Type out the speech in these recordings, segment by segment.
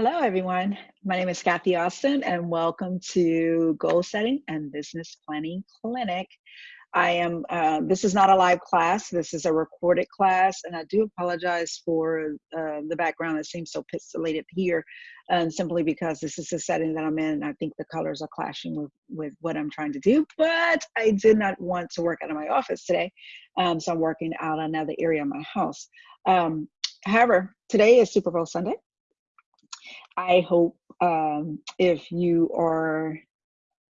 Hello, everyone. My name is Kathy Austin, and welcome to Goal Setting and Business Planning Clinic. I am, uh, this is not a live class, this is a recorded class, and I do apologize for uh, the background. It seems so pixelated here, um, simply because this is the setting that I'm in, I think the colors are clashing with, with what I'm trying to do, but I did not want to work out of my office today, um, so I'm working out another area of my house. Um, however, today is Super Bowl Sunday. I hope um, if you are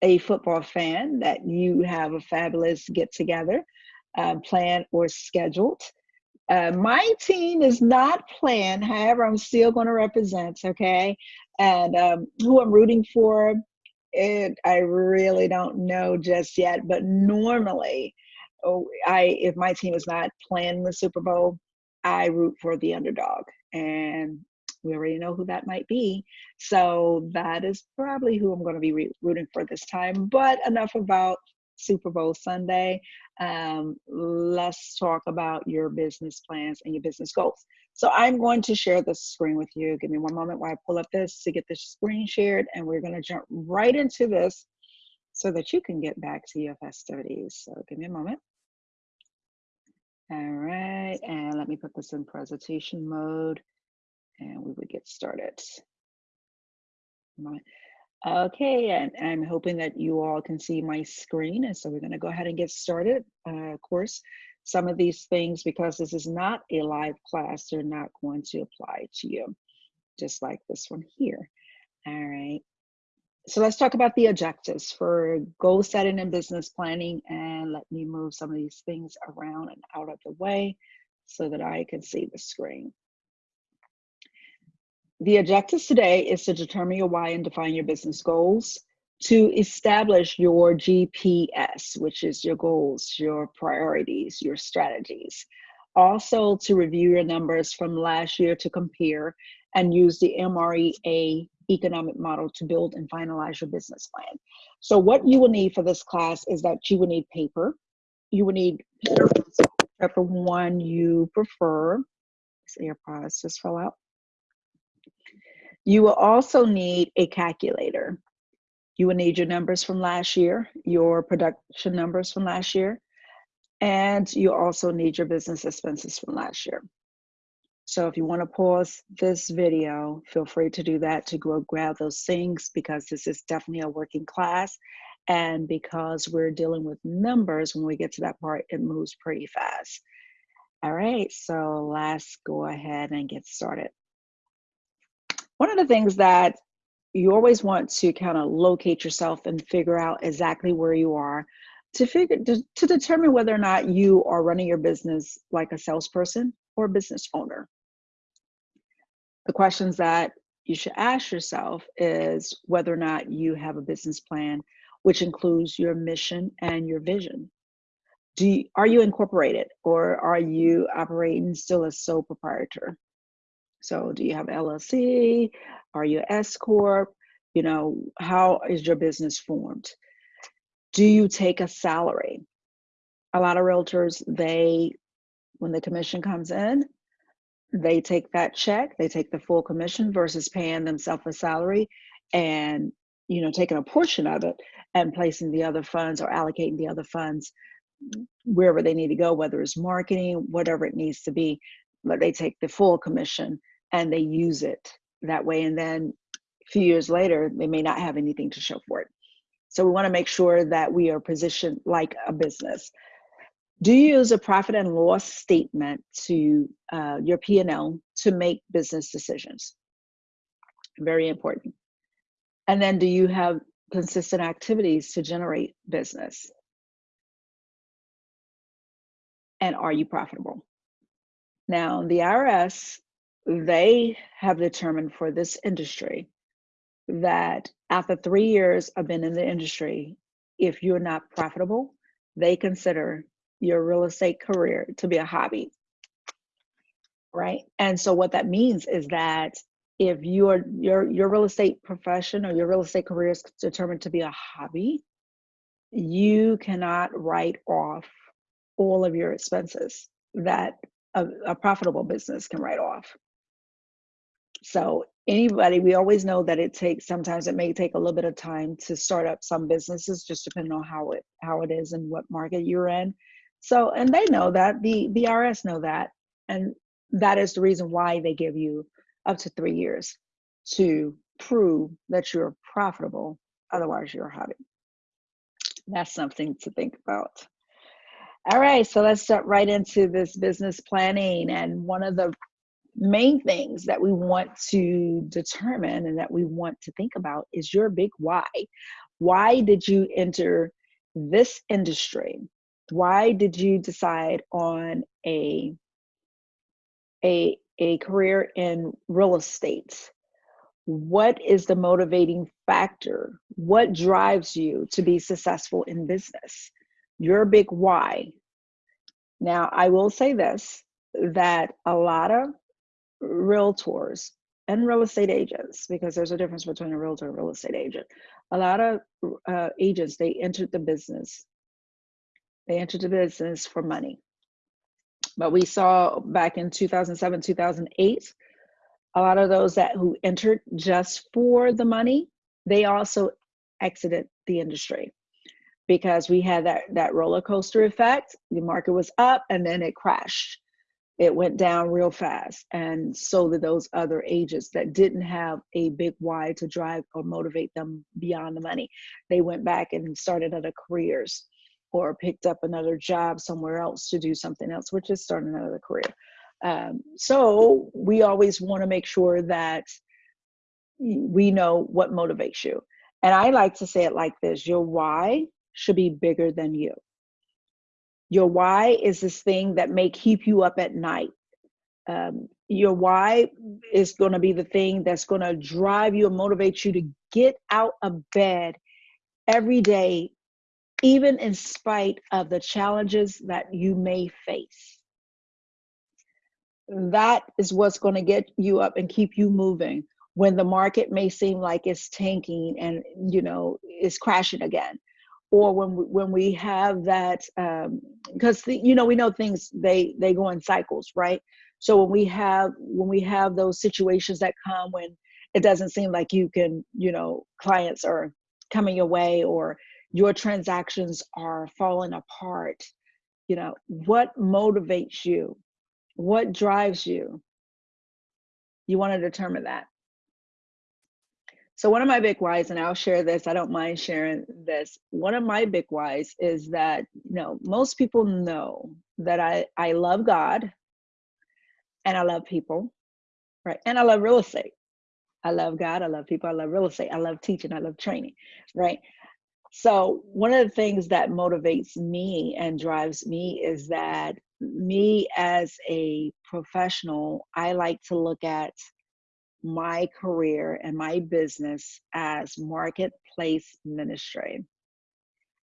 a football fan that you have a fabulous get together uh, planned or scheduled. Uh, my team is not planned, however, I'm still going to represent, okay? And um, who I'm rooting for, it, I really don't know just yet, but normally, oh, I if my team is not playing the Super Bowl, I root for the underdog. And we already know who that might be. So that is probably who I'm going to be rooting for this time. But enough about Super Bowl Sunday. Um, let's talk about your business plans and your business goals. So I'm going to share the screen with you. Give me one moment while I pull up this to get the screen shared, and we're going to jump right into this so that you can get back to your festivities. So give me a moment. All right, and let me put this in presentation mode and we would get started. Okay, and I'm hoping that you all can see my screen. And so we're gonna go ahead and get started. Uh, of course, some of these things, because this is not a live class, they're not going to apply to you, just like this one here. All right. So let's talk about the objectives for goal setting and business planning. And let me move some of these things around and out of the way so that I can see the screen. The objectives today is to determine your why and define your business goals, to establish your GPS, which is your goals, your priorities, your strategies. Also to review your numbers from last year to compare and use the MREA economic model to build and finalize your business plan. So what you will need for this class is that you will need paper. You will need whichever one you prefer. This AirPods just fell out. You will also need a calculator. You will need your numbers from last year, your production numbers from last year, and you also need your business expenses from last year. So if you want to pause this video, feel free to do that to go grab those things because this is definitely a working class. And because we're dealing with numbers, when we get to that part, it moves pretty fast. All right, so let's go ahead and get started. One of the things that you always want to kind of locate yourself and figure out exactly where you are to figure to, to determine whether or not you are running your business like a salesperson or a business owner. The questions that you should ask yourself is whether or not you have a business plan which includes your mission and your vision. Do you, are you incorporated or are you operating still as sole proprietor? So do you have LLC? Are you S Corp? You know, how is your business formed? Do you take a salary? A lot of realtors, they, when the commission comes in, they take that check, they take the full commission versus paying themselves a salary and, you know, taking a portion of it and placing the other funds or allocating the other funds wherever they need to go, whether it's marketing, whatever it needs to be, but they take the full commission and they use it that way. And then a few years later, they may not have anything to show for it. So we want to make sure that we are positioned like a business. Do you use a profit and loss statement to uh, your P&L to make business decisions? Very important. And then do you have consistent activities to generate business? And are you profitable? Now, the IRS they have determined for this industry that after three years of being in the industry, if you're not profitable, they consider your real estate career to be a hobby. Right. And so what that means is that if your your your real estate profession or your real estate career is determined to be a hobby, you cannot write off all of your expenses that a, a profitable business can write off. So anybody, we always know that it takes sometimes it may take a little bit of time to start up some businesses, just depending on how it how it is and what market you're in. So, and they know that the the IRS know that, and that is the reason why they give you up to three years to prove that you're profitable. Otherwise, you're a hobby. That's something to think about. All right, so let's start right into this business planning. And one of the main things that we want to determine and that we want to think about is your big why. Why did you enter this industry? Why did you decide on a a a career in real estate? What is the motivating factor? What drives you to be successful in business? Your big why. Now, I will say this that a lot of realtors and real estate agents, because there's a difference between a realtor and real estate agent. A lot of uh, agents, they entered the business. They entered the business for money. But we saw back in 2007, 2008, a lot of those that who entered just for the money, they also exited the industry because we had that that roller coaster effect. The market was up and then it crashed it went down real fast. And so did those other agents that didn't have a big why to drive or motivate them beyond the money. They went back and started other careers or picked up another job somewhere else to do something else, which is starting another career. Um, so we always want to make sure that we know what motivates you. And I like to say it like this your why should be bigger than you. Your why is this thing that may keep you up at night. Um, your why is going to be the thing that's going to drive you and motivate you to get out of bed every day, even in spite of the challenges that you may face. That is what's going to get you up and keep you moving when the market may seem like it's tanking and you know it's crashing again or when we, when we have that because um, you know we know things they they go in cycles right? So when we have when we have those situations that come when it doesn't seem like you can you know clients are coming your way or your transactions are falling apart you know what motivates you? What drives you? You want to determine that so one of my big whys, and I'll share this, I don't mind sharing this. One of my big whys is that, you know, most people know that I, I love God and I love people, right? And I love real estate. I love God, I love people, I love real estate, I love teaching, I love training, right? So one of the things that motivates me and drives me is that me as a professional, I like to look at my career and my business as marketplace ministry.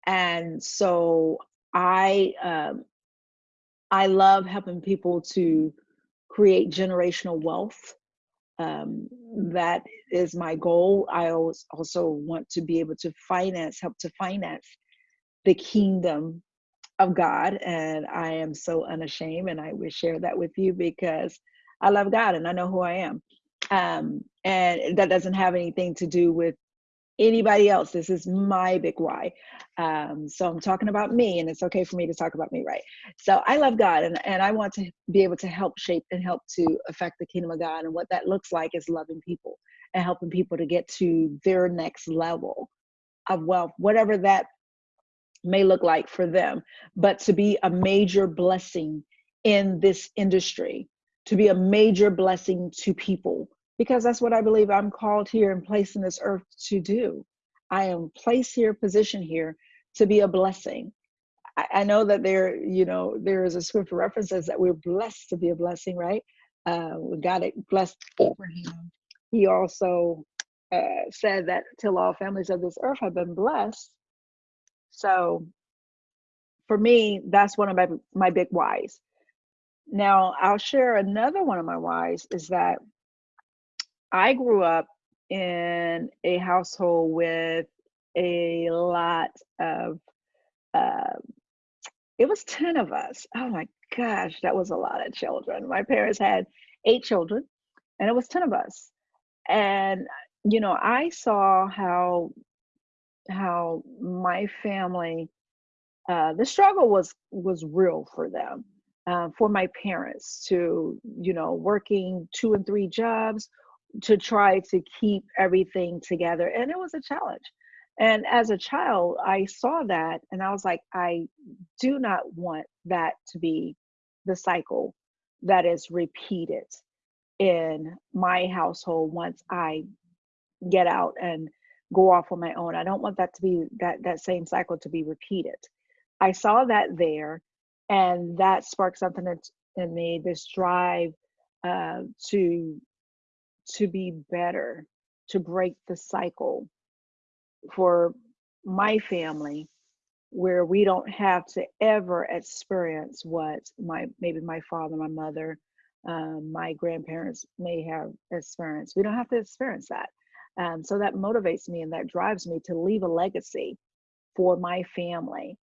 And so I um, I love helping people to create generational wealth. Um, that is my goal. I also want to be able to finance, help to finance the kingdom of God. And I am so unashamed, and I will share that with you because I love God and I know who I am. Um, and that doesn't have anything to do with anybody else. This is my big why. Um, so I'm talking about me, and it's okay for me to talk about me, right? So I love God, and, and I want to be able to help shape and help to affect the kingdom of God. And what that looks like is loving people and helping people to get to their next level of wealth, whatever that may look like for them, but to be a major blessing in this industry, to be a major blessing to people because that's what I believe I'm called here and placed in this earth to do. I am placed here, positioned here to be a blessing. I, I know that there, you know, there is a scripture references that we're blessed to be a blessing, right? Uh, God blessed Abraham. He also uh, said that till all families of this earth have been blessed. So for me, that's one of my, my big whys. Now, I'll share another one of my whys is that I grew up in a household with a lot of, uh, it was 10 of us. Oh my gosh, that was a lot of children. My parents had eight children, and it was 10 of us. and you know i saw how how my family uh, the struggle was was real for them uh, for my parents to you know working two and three jobs to try to keep everything together and it was a challenge. And as a child i saw that and i was like i do not want that to be the cycle that is repeated in my household once i get out and go off on my own. I don't want that to be that that same cycle to be repeated. I saw that there and that sparked something in me this drive uh, to to be better, to break the cycle for my family where we don't have to ever experience what my maybe my father my mother um, my grandparents may have experienced. We don't have to experience that. Um, so that motivates me and that drives me to leave a legacy for my family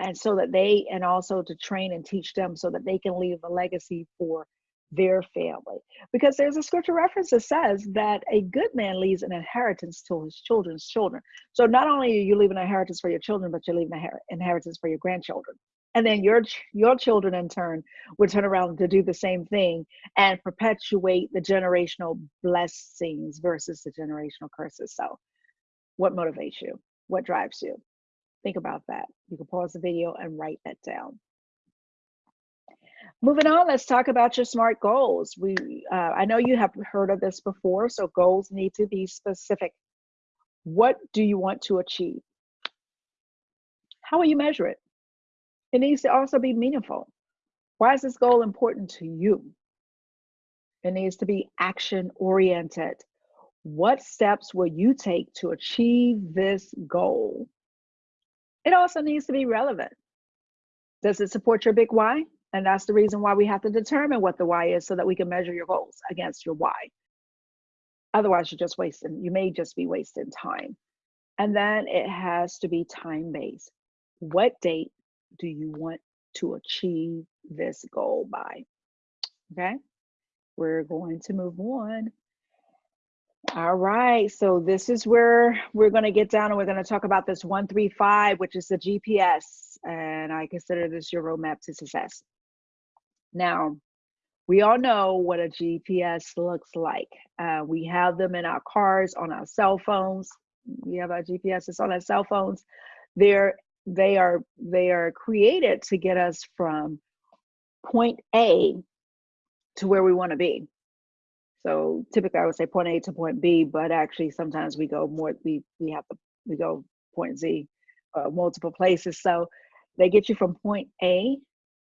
and so that they and also to train and teach them so that they can leave a legacy for their family. Because there's a scripture reference that says that a good man leaves an inheritance to his children's children. So not only are you leaving an inheritance for your children, but you're leaving an inheritance for your grandchildren. And then your your children in turn would turn around to do the same thing and perpetuate the generational blessings versus the generational curses. So what motivates you? What drives you? Think about that. You can pause the video and write that down. Moving on, let's talk about your SMART goals. We, uh, I know you have heard of this before, so goals need to be specific. What do you want to achieve? How will you measure it? It needs to also be meaningful. Why is this goal important to you? It needs to be action oriented. What steps will you take to achieve this goal? It also needs to be relevant. Does it support your big why? And that's the reason why we have to determine what the why is so that we can measure your goals against your why. Otherwise, you're just wasting, you may just be wasting time. And then it has to be time based. What date do you want to achieve this goal by? Okay, we're going to move on. All right, so this is where we're going to get down and we're going to talk about this 135, which is the GPS. And I consider this your roadmap to success. Now, we all know what a GPS looks like. Uh, we have them in our cars, on our cell phones. We have our GPSs on our cell phones. They're they are they are created to get us from point A to where we want to be. So typically, I would say point A to point B, but actually sometimes we go more. We we have to we go point Z, uh, multiple places. So they get you from point A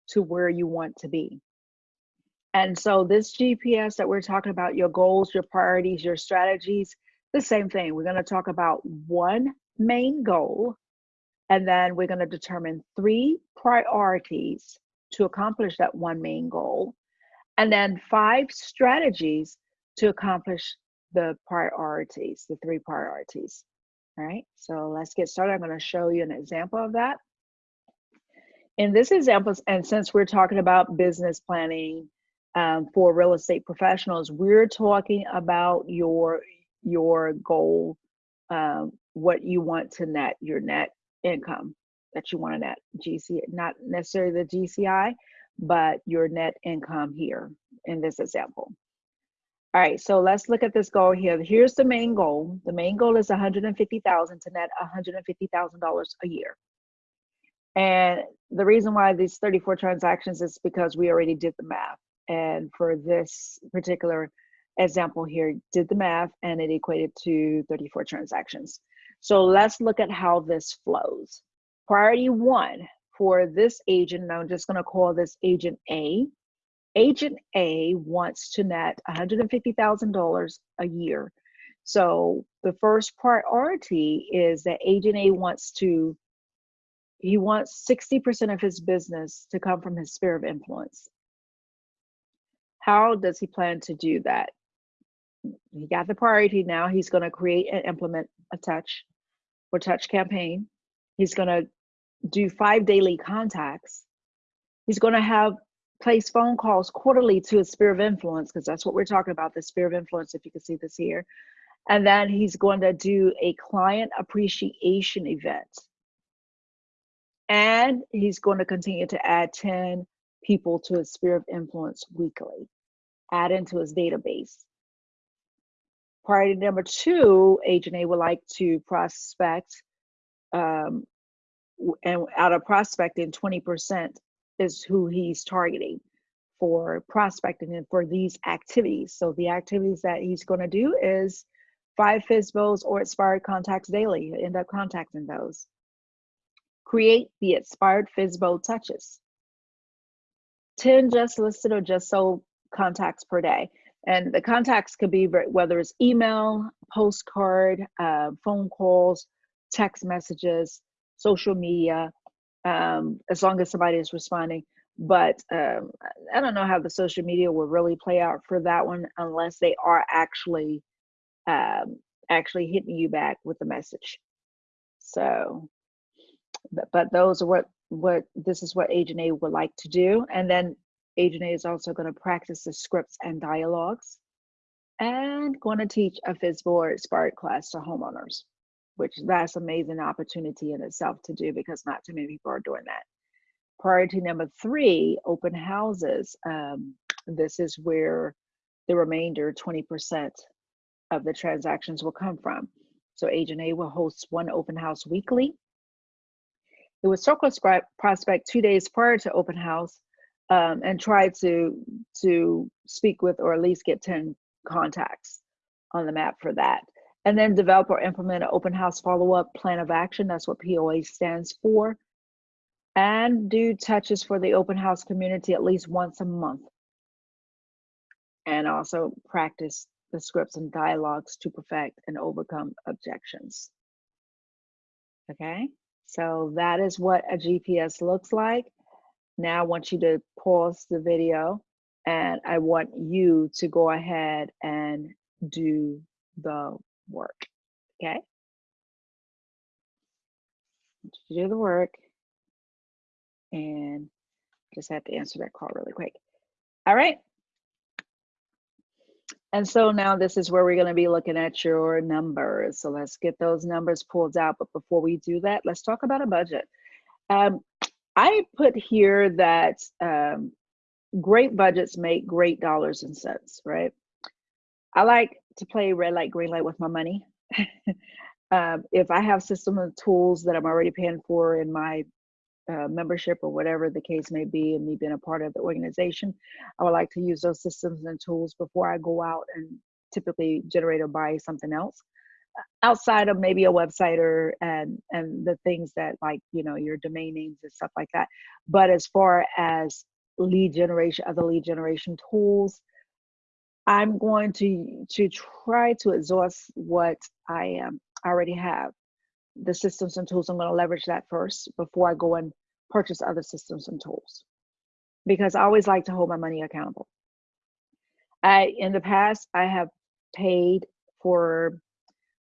to where you want to be. And so this GPS that we're talking about, your goals, your priorities, your strategies, the same thing. We're going to talk about one main goal, and then we're going to determine three priorities to accomplish that one main goal, and then five strategies to accomplish the priorities, the three priorities. All right, so let's get started. I'm going to show you an example of that in this example, and since we're talking about business planning um, for real estate professionals, we're talking about your your goal, um, what you want to net, your net income that you want to net GC, not necessarily the GCI, but your net income here in this example. All right, so let's look at this goal here. Here's the main goal. The main goal is 150,000 to net $150,000 a year. And the reason why these 34 transactions is because we already did the math. And for this particular example here, did the math and it equated to 34 transactions. So let's look at how this flows. Priority one for this agent, and I'm just gonna call this agent A. Agent A wants to net $150,000 a year. So the first priority is that agent A wants to he wants 60% of his business to come from his sphere of influence. How does he plan to do that? He got the priority now. He's going to create and implement a touch or touch campaign. He's going to do five daily contacts. He's going to have place phone calls quarterly to his sphere of influence, because that's what we're talking about, the sphere of influence, if you can see this here. And then he's going to do a client appreciation event. And he's going to continue to add 10 people to his sphere of influence weekly, add into his database. Priority number two, Agent A would like to prospect, um, and out of prospecting, 20% is who he's targeting for prospecting and for these activities. So the activities that he's going to do is five FSBOs or expired contacts daily. End up contacting those. Create the expired FSBO touches. 10 just listed or just sold contacts per day. And the contacts could be whether it's email, postcard, uh, phone calls, text messages, social media, um, as long as somebody is responding. But um, I don't know how the social media will really play out for that one unless they are actually um, actually hitting you back with the message. So, but, but those are what what this is what Agent A would like to do, and then Agent A is also going to practice the scripts and dialogues, and going to teach a FSBO Spark class to homeowners which that's amazing opportunity in itself to do because not too many people are doing that. Priority number three, open houses. Um, this is where the remainder 20% of the transactions will come from. So Agent A will host one open house weekly. It would circle prospect two days prior to open house um, and try to to speak with or at least get 10 contacts on the map for that. And then develop or implement an open house follow-up plan of action. That's what POA stands for. And do touches for the open house community at least once a month. And also practice the scripts and dialogues to perfect and overcome objections. Okay, so that is what a GPS looks like. Now I want you to pause the video and I want you to go ahead and do the work. Okay. do the work and just have to answer that call really quick. All right. And so now this is where we're going to be looking at your numbers. So let's get those numbers pulled out. But before we do that, let's talk about a budget. Um, I put here that um, great budgets make great dollars and cents, right? I like to play red light, green light with my money. um, if I have system of tools that I'm already paying for in my uh, membership or whatever the case may be, and me being a part of the organization, I would like to use those systems and tools before I go out and typically generate or buy something else outside of maybe a website or and and the things that like you know your domain names and stuff like that but as far as lead generation other lead generation tools I'm going to to try to exhaust what I um, already have. The systems and tools, I'm going to leverage that first before I go and purchase other systems and tools. Because I always like to hold my money accountable. I in the past I have paid for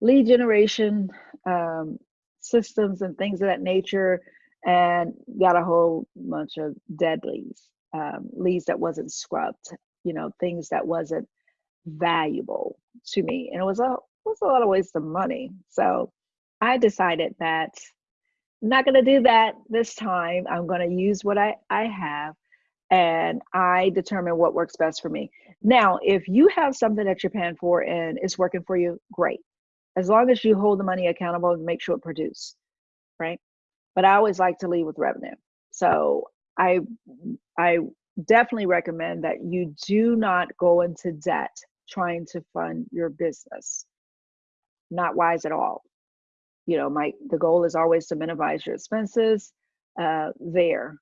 lead generation um, systems and things of that nature and got a whole bunch of dead leads, um, leads that wasn't scrubbed you know things that wasn't valuable to me and it was a was a lot of waste of money. So i decided that i'm not going to do that this time. I'm going to use what i i have and i determine what works best for me. Now if you have something that you're paying for and it's working for you great. As long as you hold the money accountable and make sure it produce right? But i always like to lead with revenue. So i i definitely recommend that you do not go into debt trying to fund your business. Not wise at all. You know, my the goal is always to minimize your expenses uh, there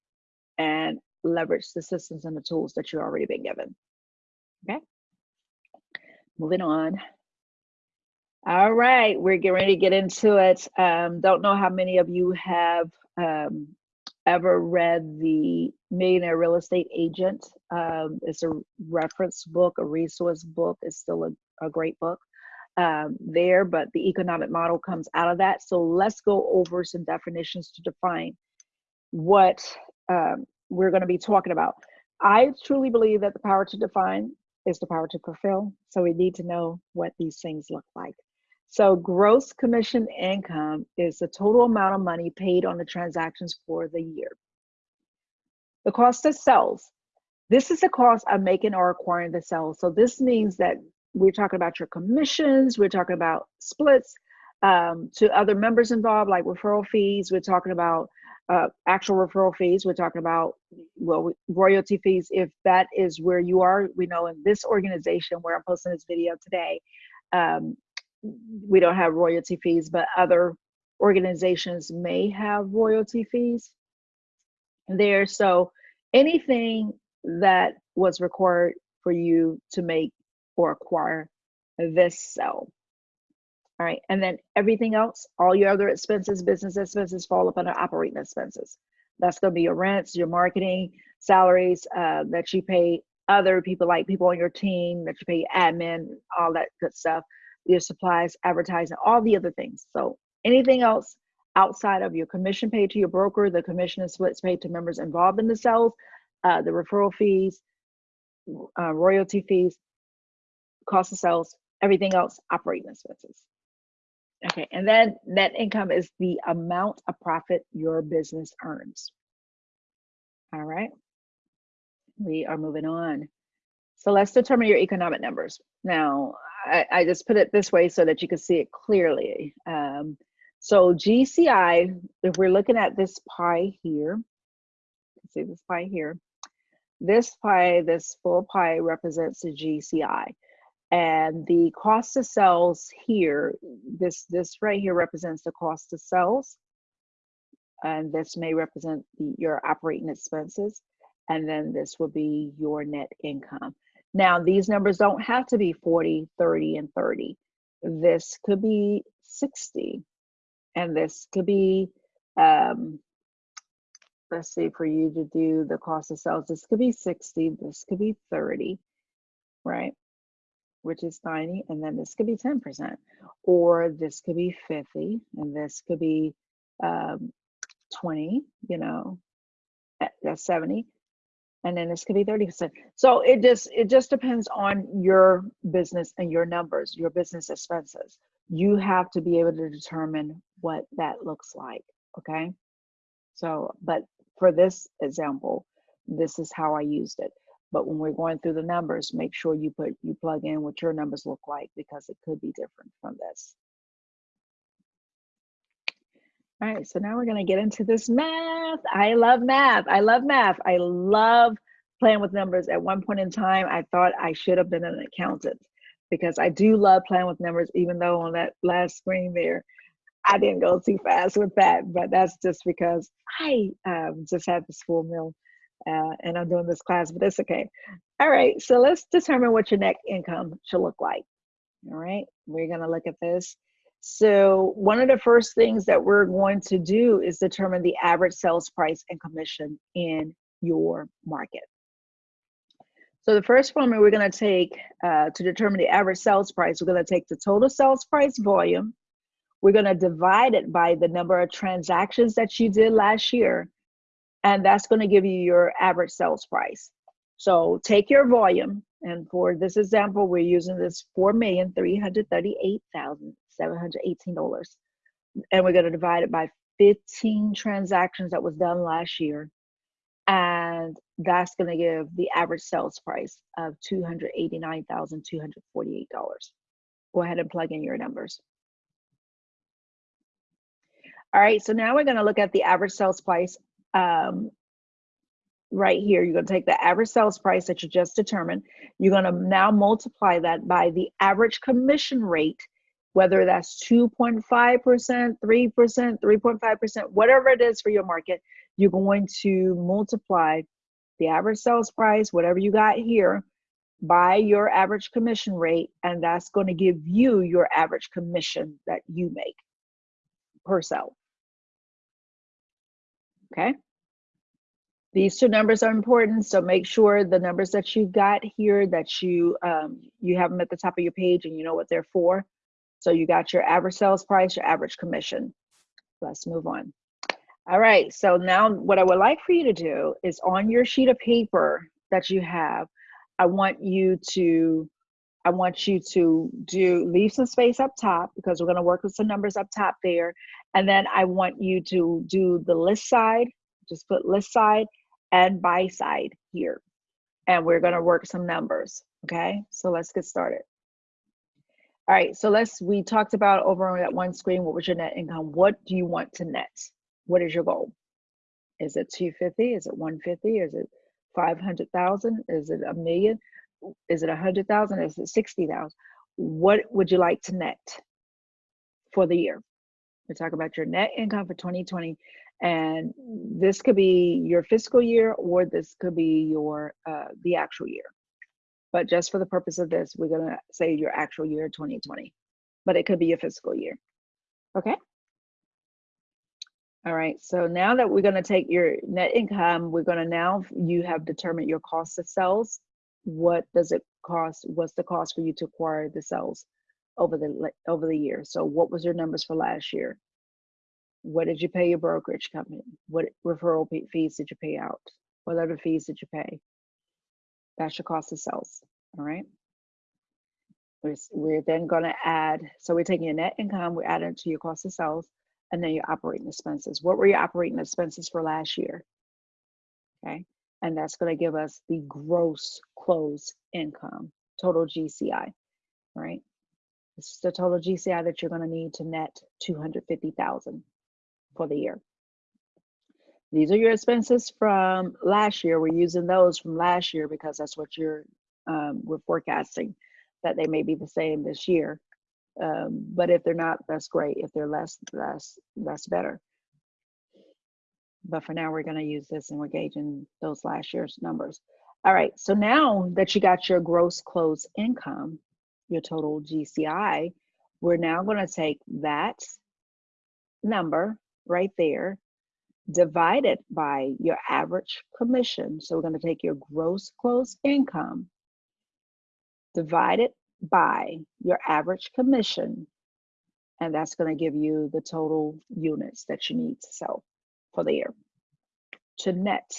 and leverage the systems and the tools that you've already been given. Okay. Moving on. All right, we're getting ready to get into it. Um, don't know how many of you have um, ever read the Millionaire Real Estate Agent. Um, it's a reference book, a resource book. It's still a, a great book um, there, but the economic model comes out of that. So let's go over some definitions to define what um, we're going to be talking about. I truly believe that the power to define is the power to fulfill. So we need to know what these things look like. So gross commission income is the total amount of money paid on the transactions for the year. The cost of sales. This is the cost of making or acquiring the sales. So this means that we're talking about your commissions, we're talking about splits um, to other members involved, like referral fees. We're talking about uh, actual referral fees. We're talking about well royalty fees. If that is where you are, we know in this organization where I'm posting this video today, um, we don't have royalty fees, but other organizations may have royalty fees there. So anything that was required for you to make or acquire this cell. All right, and then everything else, all your other expenses, business expenses fall up under operating expenses. That's gonna be your rents, your marketing, salaries uh, that you pay other people like people on your team, that you pay admin, all that good stuff, your supplies, advertising, all the other things. So anything else outside of your commission paid to your broker, the commission and splits paid to members involved in the sales, uh, the referral fees, uh, royalty fees, cost of sales, everything else, operating expenses. Okay, and then net income is the amount of profit your business earns. All right, we are moving on. So let's determine your economic numbers. Now, I, I just put it this way so that you can see it clearly. Um, so GCI, if we're looking at this pie here, see this pie here, this pie, this full pie represents the GCI. And the cost of sales here, this, this right here represents the cost of sales. And this may represent the, your operating expenses. And then this will be your net income. Now, these numbers don't have to be 40, 30, and 30. This could be 60. And this could be, um, let's see, for you to do the cost of sales, this could be 60, this could be 30, right? Which is 90, and then this could be 10%. Or this could be 50, and this could be um, 20, you know, that's 70 and then this could be 30%. So it just it just depends on your business and your numbers, your business expenses. You have to be able to determine what that looks like, okay? So, but for this example, this is how I used it. But when we're going through the numbers, make sure you put you plug in what your numbers look like because it could be different from this. All right, so now we're going to get into this math. I love math. I love math. I love playing with numbers. At one point in time, I thought I should have been an accountant because I do love playing with numbers, even though on that last screen there, I didn't go too fast with that. But that's just because I um, just had this full meal uh, and I'm doing this class, but it's okay. All right, so let's determine what your net income should look like. All right, we're going to look at this. So one of the first things that we're going to do is determine the average sales price and commission in your market. So the first formula we're going to take uh, to determine the average sales price, we're going to take the total sales price volume. We're going to divide it by the number of transactions that you did last year. And that's going to give you your average sales price. So take your volume. And for this example, we're using this $4,338,000. $718. And we're going to divide it by 15 transactions that was done last year. And that's going to give the average sales price of $289,248. Go ahead and plug in your numbers. All right, so now we're going to look at the average sales price um, right here. You're going to take the average sales price that you just determined. You're going to now multiply that by the average commission rate whether that's 2.5%, 3%, 3.5%, whatever it is for your market, you're going to multiply the average sales price, whatever you got here, by your average commission rate, and that's going to give you your average commission that you make per sale. Okay? These two numbers are important, so make sure the numbers that you got here that you um, you have them at the top of your page and you know what they're for. So you got your average sales price, your average commission. Let's move on. All right, so now what I would like for you to do is on your sheet of paper that you have, I want you to I want you to do leave some space up top because we're going to work with some numbers up top there. And then I want you to do the list side, just put list side and buy side here. And we're going to work some numbers. Okay, so let's get started. All right, so let's, we talked about over on that one screen, what was your net income? What do you want to net? What is your goal? Is it 250? Is it 150? Is it 500,000? Is it a million? Is it a hundred thousand? Is it sixty thousand? What would you like to net for the year? We talk about your net income for 2020, and this could be your fiscal year or this could be your uh, the actual year. But just for the purpose of this, we're gonna say your actual year 2020, but it could be your fiscal year. Okay. All right, so now that we're gonna take your net income, we're gonna now, you have determined your cost of sales what does it cost? What's the cost for you to acquire the cells over the over the year? So what was your numbers for last year? What did you pay your brokerage company? What referral fees did you pay out? What other fees did you pay that's your cost of sales all right we're, we're then going to add so we're taking your net income we add it to your cost of sales and then your operating expenses what were your operating expenses for last year okay and that's going to give us the gross close income, total GCI, right? This is the total GCI that you're going to need to net 250,000 for the year. These are your expenses from last year. We're using those from last year because that's what you're um, we're forecasting that they may be the same this year. Um, but if they're not, that's great. If they're less, that's that's better. But for now, we're going to use this and we're gauging those last year's numbers. All right, so now that you got your gross close income, your total GCI, we're now going to take that number right there, divide it by your average commission. So we're going to take your gross close income, divided by your average commission, and that's going to give you the total units that you need to sell for the year to net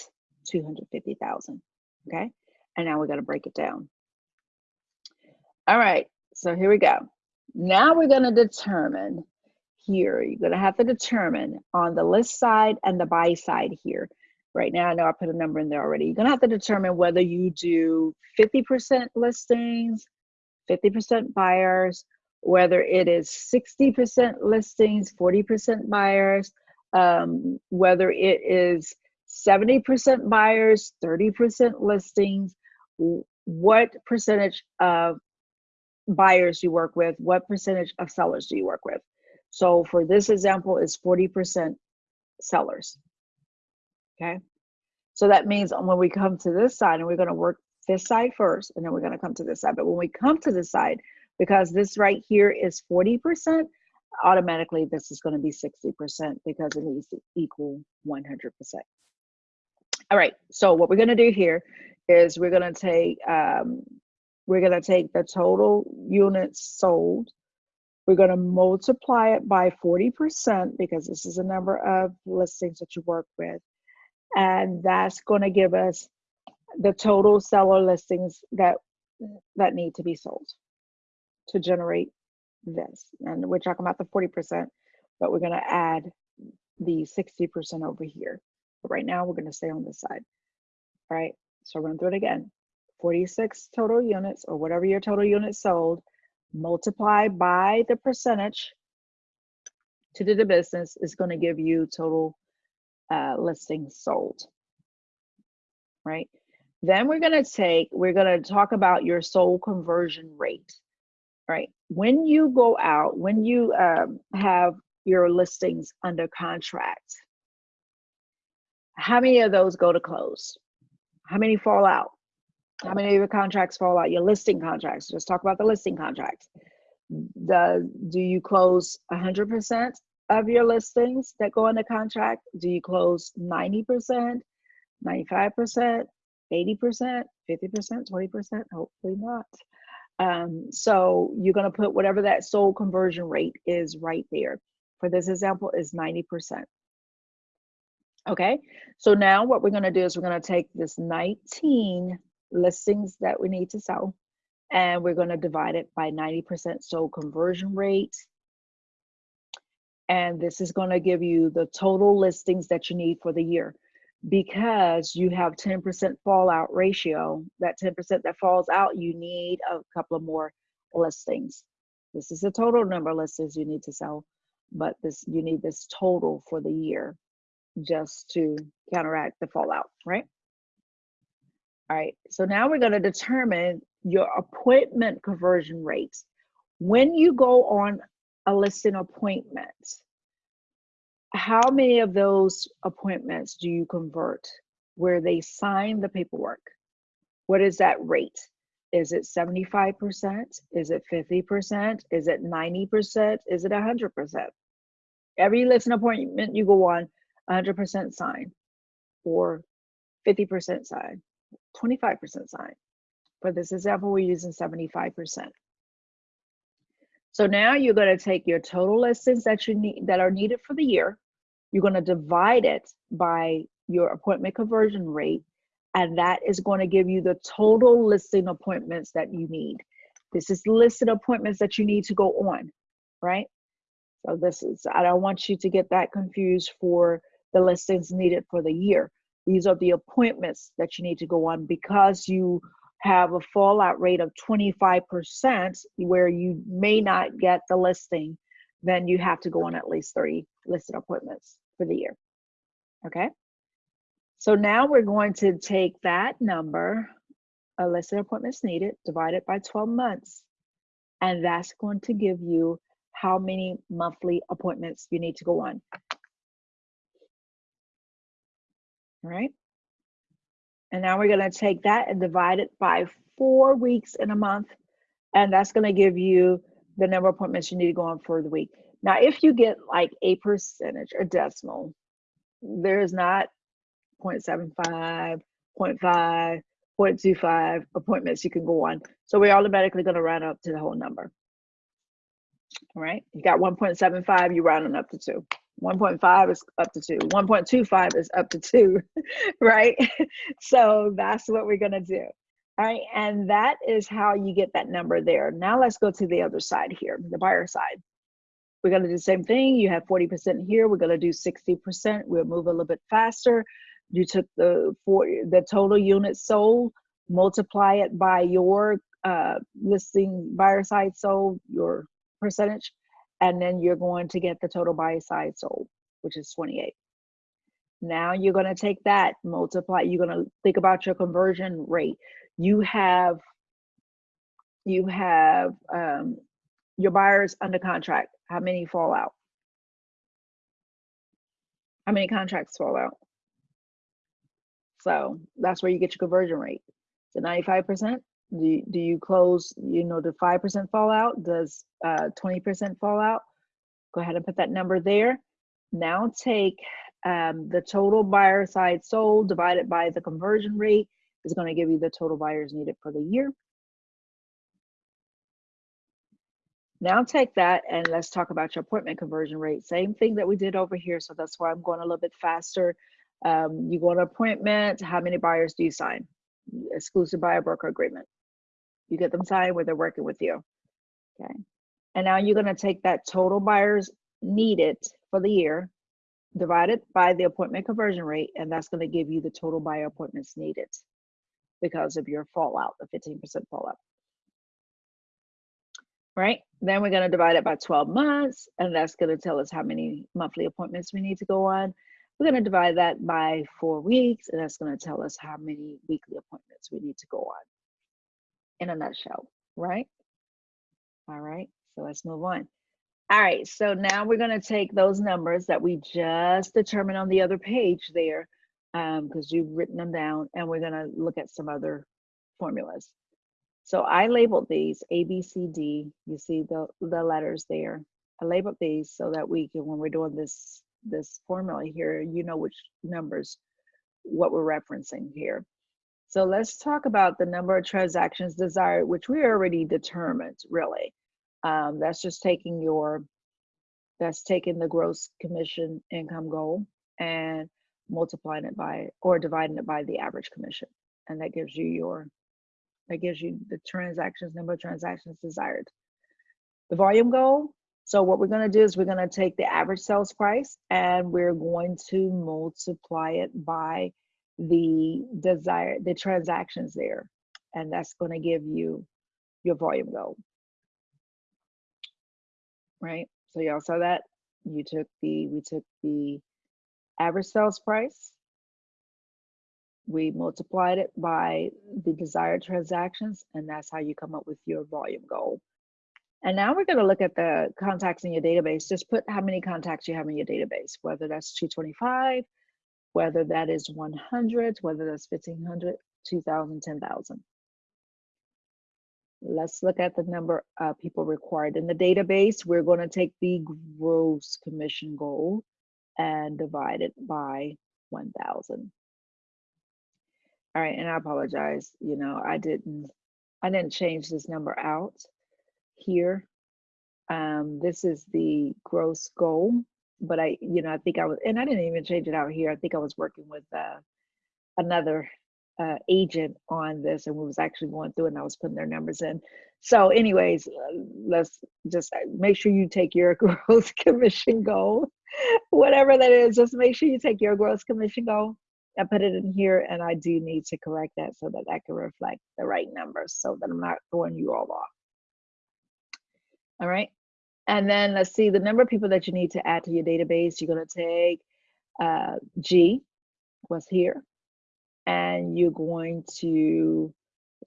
250,000. Okay. And now we're going to break it down. All right. So here we go. Now we're going to determine here, you're going to have to determine on the list side and the buy side here. Right now, I know I put a number in there already. You're going to have to determine whether you do 50% listings, 50% buyers, whether it is 60% listings, 40% buyers, um, whether it is 70% buyers, 30% listings, what percentage of buyers you work with, what percentage of sellers do you work with? So for this example, is 40% sellers. Okay. So that means when we come to this side, and we're going to work this side first, and then we're going to come to this side. But when we come to this side, because this right here is 40%, automatically this is going to be 60% because it needs to equal 100%. All right, so what we're going to do here is we're going to take um, we're going to take the total units sold. We're going to multiply it by 40% because this is a number of listings that you work with. And that's going to give us the total seller listings that that need to be sold to generate this. And we're talking about the 40%, but we're going to add the 60% over here. But right now we're going to stay on this side. All right, so run through it again. 46 total units or whatever your total units sold, multiply by the percentage to do the business is going to give you total uh, listings sold. Right. Then we're going to take, we're going to talk about your sold conversion rate. Right. When you go out, when you um, have your listings under contract, how many of those go to close? How many fall out? How many of your contracts fall out? Your listing contracts. Just talk about the listing contracts. The, do you close 100% of your listings that go into contract? Do you close 90%, 95%, 80%, 50%, 20%? Hopefully not. Um, so you're going to put whatever that sold conversion rate is right there. For this example, is 90%. Okay, so now what we're gonna do is we're gonna take this 19 listings that we need to sell. And we're going to divide it by 90% sold conversion rate. And this is going to give you the total listings that you need for the year because you have 10% fallout ratio. That 10% that falls out, you need a couple of more listings. This is the total number of listings you need to sell, but this you need this total for the year just to counteract the fallout, right? All right, so now we're going to determine your appointment conversion rates. When you go on a listing appointment, how many of those appointments do you convert where they sign the paperwork? What is that rate? Is it 75%? Is it 50%? Is it 90%? Is it 100%? Every listing appointment you go on, 100% sign or 50% sign 25% sign. For this example, we're using 75%. So now you're going to take your total listings that you need that are needed for the year. You're going to divide it by your appointment conversion rate, and that is going to give you the total listing appointments that you need. This is listed appointments that you need to go on, right? So this is, I don't want you to get that confused for the listings needed for the year. These are the appointments that you need to go on because you have a fallout rate of 25% where you may not get the listing, then you have to go on at least three listed appointments for the year. Okay. So now we're going to take that number, a listed appointments needed, divide it by 12 months, and that's going to give you how many monthly appointments you need to go on. Right? And now we're gonna take that and divide it by four weeks in a month. And that's gonna give you the number of appointments you need to go on for the week. Now, if you get like a percentage or decimal, there's not 0.75, 0.5, 0.25 appointments you can go on. So we're automatically gonna round up to the whole number. All right, you got 1.75, you rounding up to two. 1.5 is up to 2 1.25 is up to 2 right? So that's what we're going to do all right? And that is how you get that number there. Now let's go to the other side here the buyer side. We're going to do the same thing. You have 40% here. We're going to do 60% we'll move a little bit faster. You took the for the total units sold. Multiply it by your uh, listing buyer side sold your percentage and then you're going to get the total buy side sold, which is 28. Now you're going to take that, multiply, you're going to think about your conversion rate. You have you have um, your buyers under contract. How many fall out? How many contracts fall out? So that's where you get your conversion rate. So 95%. Do you, do you close, you know, the 5% fallout? Does uh, 20% fallout? Go ahead and put that number there. Now take um, the total buyer side sold divided by the conversion rate is going to give you the total buyers needed for the year. Now take that and let's talk about your appointment conversion rate. Same thing that we did over here. So that's why I'm going a little bit faster. Um, you go to appointment, how many buyers do you sign? Exclusive buyer broker agreement. You get them signed where they're working with you. Okay. And now you're going to take that total buyers needed for the year, divided by the appointment conversion rate, and that's going to give you the total buyer appointments needed because of your fallout, the 15% fallout. Right? Then we're going to divide it by 12 months, and that's going to tell us how many monthly appointments we need to go on. We're going to divide that by four weeks, and that's going to tell us how many weekly appointments we need to go on in a nutshell, right? All right, so let's move on. All right, so now we're gonna take those numbers that we just determined on the other page there, because um, you've written them down, and we're gonna look at some other formulas. So I labeled these A, B, C, D. You see the, the letters there. I labeled these so that we can, when we're doing this, this formula here, you know which numbers, what we're referencing here. So let's talk about the number of transactions desired, which we already determined, really. Um, that's just taking your, that's taking the gross commission income goal and multiplying it by, or dividing it by the average commission. And that gives you your That gives you the transactions, number of transactions desired. The volume goal, so what we're gonna do is we're gonna take the average sales price and we're going to multiply it by the desired, the transactions there. And that's gonna give you your volume goal. Right, so y'all saw that? You took the, we took the average sales price, we multiplied it by the desired transactions, and that's how you come up with your volume goal. And now we're going to look at the contacts in your database. Just put how many contacts you have in your database, whether that's 225, whether that is 100, whether that's 1500, 2000, 10,000. Let's look at the number of people required in the database. We're going to take the gross commission goal and divide it by 1000. All right, and I apologize. You know, I didn't, I didn't change this number out here. Um, this is the gross goal, but I, you know, I think I was, and I didn't even change it out here. I think I was working with uh, another uh, agent on this, and we was actually going through, and I was putting their numbers in. So, anyways, uh, let's just uh, make sure you take your gross commission goal, whatever that is. Just make sure you take your gross commission goal I put it in here and I do need to correct that so that that can reflect the right numbers so that I'm not throwing you all off. All right. And then let's see the number of people that you need to add to your database. You're going to take uh, G, was here, and you're going to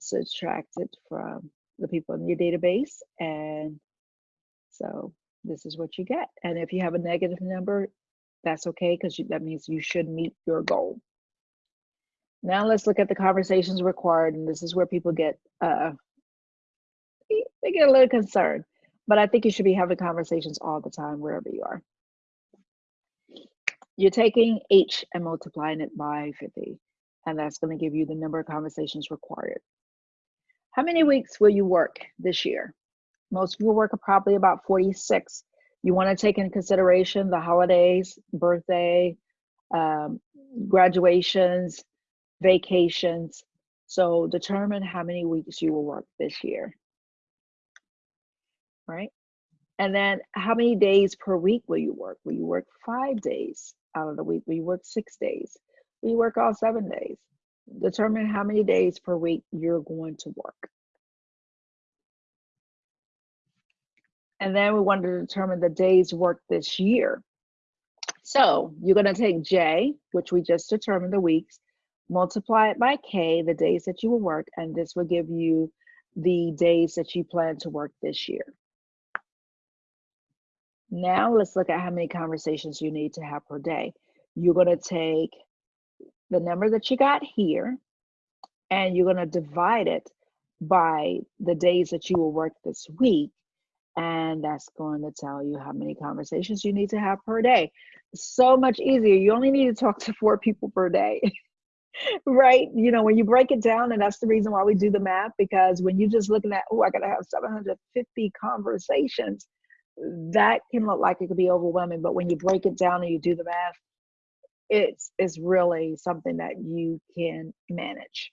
subtract it from the people in your database. And so this is what you get. And if you have a negative number, that's okay because that means you should meet your goal. Now let's look at the conversations required, and this is where people get uh, they get a little concerned. But I think you should be having conversations all the time, wherever you are. You're taking H and multiplying it by 50, and that's going to give you the number of conversations required. How many weeks will you work this year? Most people work probably about 46. You want to take in consideration the holidays, birthday, um, graduations, vacations. So determine how many weeks you will work this year. Right? And then how many days per week will you work? Will you work five days out of the week? Will you work six days? Will you work all seven days? Determine how many days per week you're going to work. And then we want to determine the days worked this year. So you're going to take J, which we just determined the weeks, multiply it by K, the days that you will work, and this will give you the days that you plan to work this year. Now let's look at how many conversations you need to have per day. You're gonna take the number that you got here, and you're gonna divide it by the days that you will work this week, and that's going to tell you how many conversations you need to have per day. So much easier. You only need to talk to four people per day. right? You know, when you break it down, and that's the reason why we do the math, because when you're just looking at, oh, I got to have 750 conversations, that can look like it could be overwhelming. But when you break it down and you do the math, it's, it's really something that you can manage.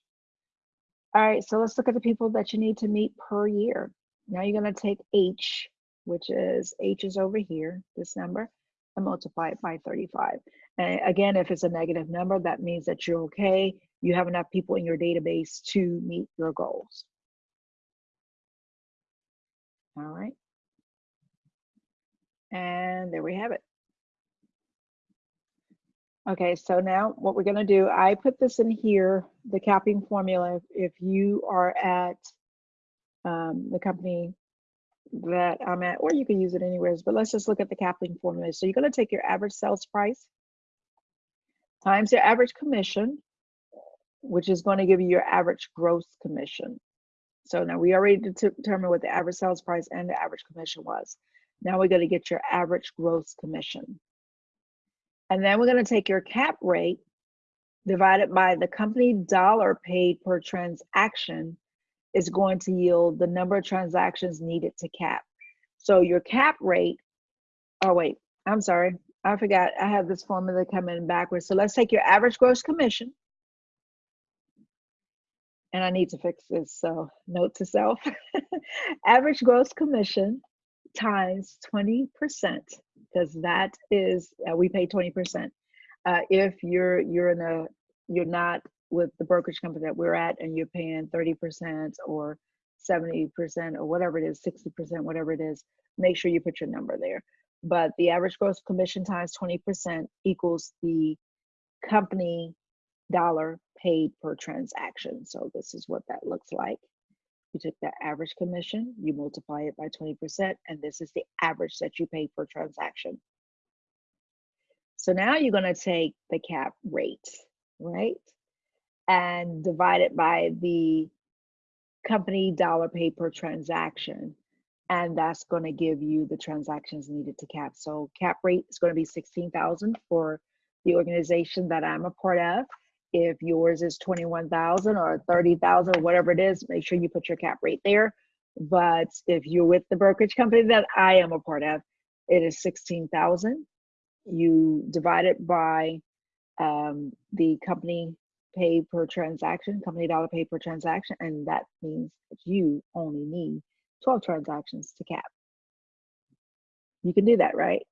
All right, so let's look at the people that you need to meet per year. Now you're going to take H, which is H is over here, this number, and multiply it by 35. And again, if it's a negative number, that means that you're okay. You have enough people in your database to meet your goals. All right. And there we have it. Okay, so now what we're gonna do, I put this in here, the capping formula, if you are at um, the company that I'm at, or you can use it anywhere, but let's just look at the capping formula. So you're gonna take your average sales price times your average commission, which is going to give you your average gross commission. So now we already determined what the average sales price and the average commission was. Now we're going to get your average gross commission. And then we're going to take your cap rate divided by the company dollar paid per transaction is going to yield the number of transactions needed to cap. So your cap rate, oh wait, I'm sorry, I forgot, I have this formula coming backwards. So let's take your average gross commission and I need to fix this. So, note to self average gross commission times 20%, because that is, uh, we pay 20%. Uh, if you're you're in a you're not with the brokerage company that we're at and you're paying 30% or 70% or whatever it is 60% whatever it is make sure you put your number there but the average gross commission times 20% equals the company dollar paid per transaction. So this is what that looks like. You took the average commission, you multiply it by 20%, and this is the average that you pay per transaction. So now you're gonna take the cap rate, right? And divide it by the company dollar paid per transaction. And that's gonna give you the transactions needed to cap. So cap rate is gonna be 16,000 for the organization that I'm a part of if yours is 21,000 or 30,000 or whatever it is, make sure you put your cap rate there. But if you're with the brokerage company that I am a part of, it is 16,000. You divide it by um, the company pay per transaction, company dollar pay per transaction, and that means that you only need 12 transactions to cap. You can do that, right?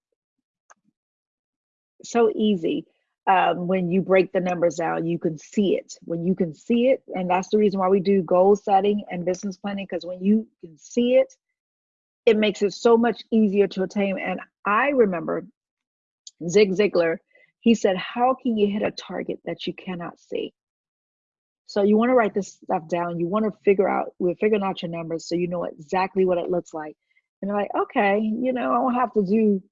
So easy um, when you break the numbers down, you can see it. When you can see it, and that's the reason why we do goal setting and business planning, because when you can see it, it makes it so much easier to attain. And I remember Zig Ziglar, he said, How can you hit a target that you cannot see? So you want to write this stuff down. You want to figure out, we're figuring out your numbers so you know exactly what it looks like. And you're like, okay, you know, I don't have to do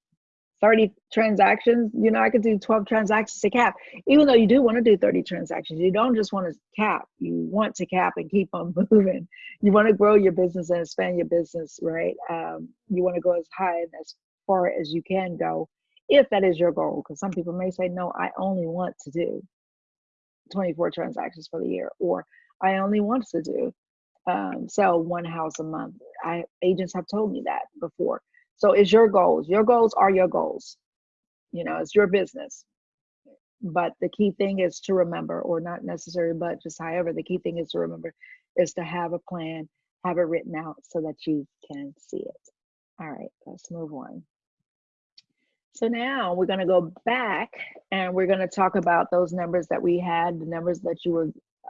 30 transactions, you know, I could do 12 transactions to cap. Even though you do want to do 30 transactions, you don't just want to cap. You want to cap and keep on moving. You want to grow your business and expand your business, right? Um, you want to go as high and as far as you can go, if that is your goal. Because some people may say, no, I only want to do 24 transactions for the year, or I only want to do um, sell one house a month. I agents have told me that before so it's your goals. Your goals are your goals. You know, it's your business. But the key thing is to remember, or not necessary, but just however, the key thing is to remember is to have a plan, have it written out so that you can see it. All right, let's move on. So now we're going to go back and we're going to talk about those numbers that we had, the numbers that you were,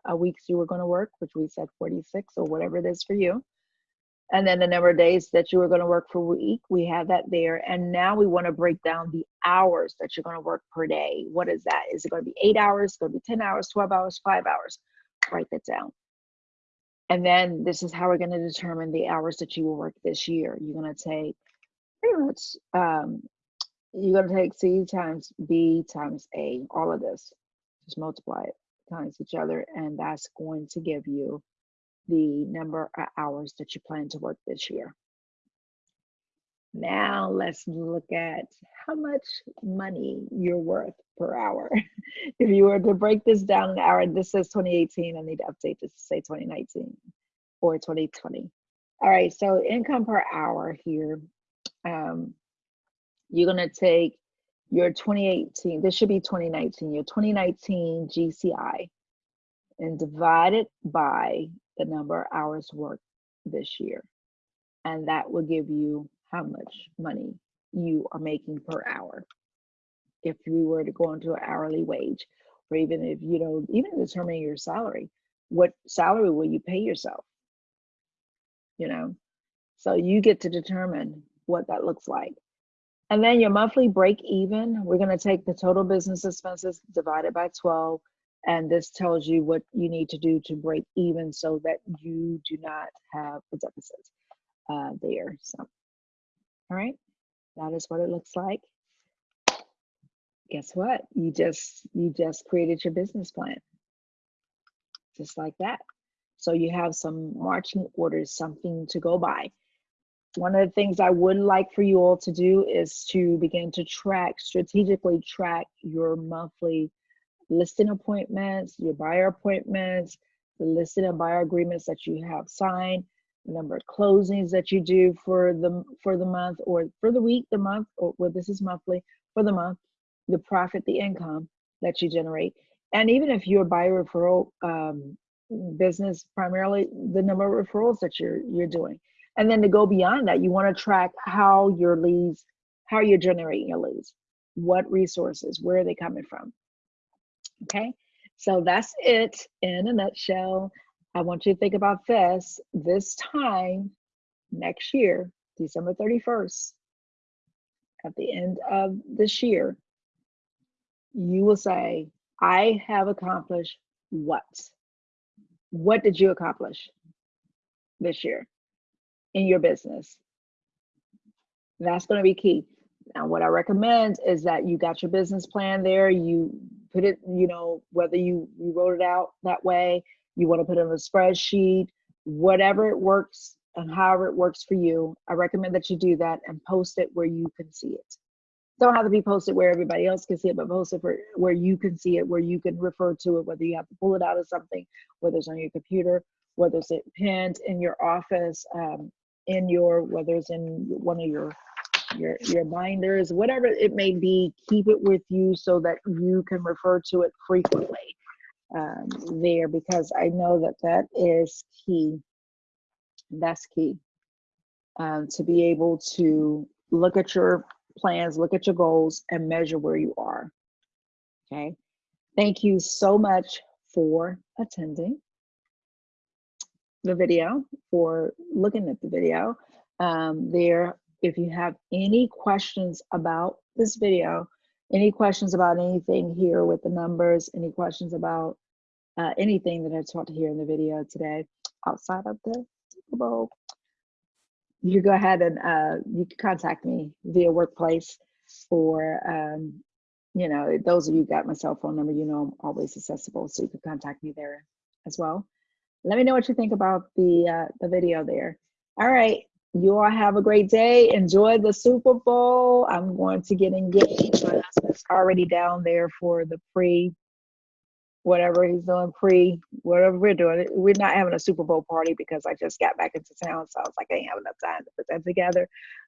uh, weeks you were going to work, which we said 46 or whatever it is for you and then the number of days that you are going to work per week we have that there. And now we want to break down the hours that you're going to work per day. What is that? Is it going to be eight hours? Going to be 10 hours? 12 hours? Five hours? Write that down. And then this is how we're going to determine the hours that you will work this year. You're going to take pretty much um, you're going to take c times b times a all of this. Just multiply it times each other and that's going to give you the number of hours that you plan to work this year. Now let's look at how much money you're worth per hour. if you were to break this down an hour, this says 2018, I need to update this to say 2019 or 2020. All right, so income per hour here. Um, you're gonna take your 2018, this should be 2019, your 2019 GCI and divide it by the number of hours worked this year. And that will give you how much money you are making per hour. If you were to go into an hourly wage, or even if you know, even determining your salary, what salary will you pay yourself? You know, so you get to determine what that looks like. And then your monthly break even, we're going to take the total business expenses divided by 12 and this tells you what you need to do to break even so that you do not have a deficit uh, there. So, all right, that is what it looks like. Guess what? You just you just created your business plan, just like that. So you have some marching orders, something to go by. One of the things I would like for you all to do is to begin to track, strategically track your monthly listing appointments, your buyer appointments, the listing and buyer agreements that you have signed, the number of closings that you do for the for the month or for the week, the month, or well, this is monthly for the month, the profit, the income that you generate. And even if you're a buyer referral um, business primarily the number of referrals that you're you're doing. And then to go beyond that you want to track how your leads how you're generating your leads. What resources where are they coming from okay so that's it in a nutshell i want you to think about this this time next year december 31st at the end of this year you will say i have accomplished what what did you accomplish this year in your business? That's going to be key. Now, what I recommend is that you got your business plan there. You put it, you know, whether you, you wrote it out that way, you want to put it on a spreadsheet, whatever it works and however it works for you. I recommend that you do that and post it where you can see it don't have to be posted where everybody else can see it, but post it for where you can see it, where you can refer to it, whether you have to pull it out of something, whether it's on your computer, whether it's pinned in your office, um, in your, whether it's in one of your your your binders, whatever it may be, keep it with you so that you can refer to it frequently um, there because I know that that is key. That's key um, to be able to look at your plans, look at your goals, and measure where you are. Okay. Thank you so much for attending the video, for looking at the video. Um, there, if you have any questions about this video, any questions about anything here with the numbers, any questions about uh, anything that I taught here in the video today outside of the Super Bowl, you go ahead and uh, you can contact me via workplace or um, you know those of you got my cell phone number you know i'm always accessible so you can contact me there as well. Let me know what you think about the uh, the video there. All right you all have a great day. Enjoy the super bowl. I'm going to get engaged. My husband's already down there for the pre whatever he's doing pre whatever we're doing. We're not having a super bowl party because i just got back into town so i was like i ain't have enough time to put that together.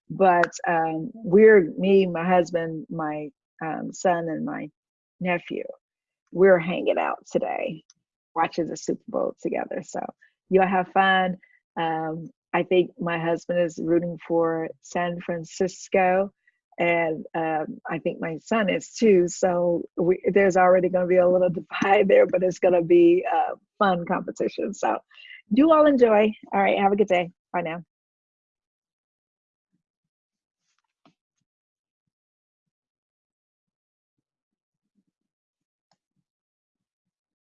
But um, we're me my husband my um, son and my nephew we're hanging out today watching the super bowl together. So y'all have fun. Um, i think my husband is rooting for san francisco and um, I think my son is too. So we, there's already going to be a little divide there, but it's going to be a fun competition. So do all enjoy. All right, have a good day. Bye now.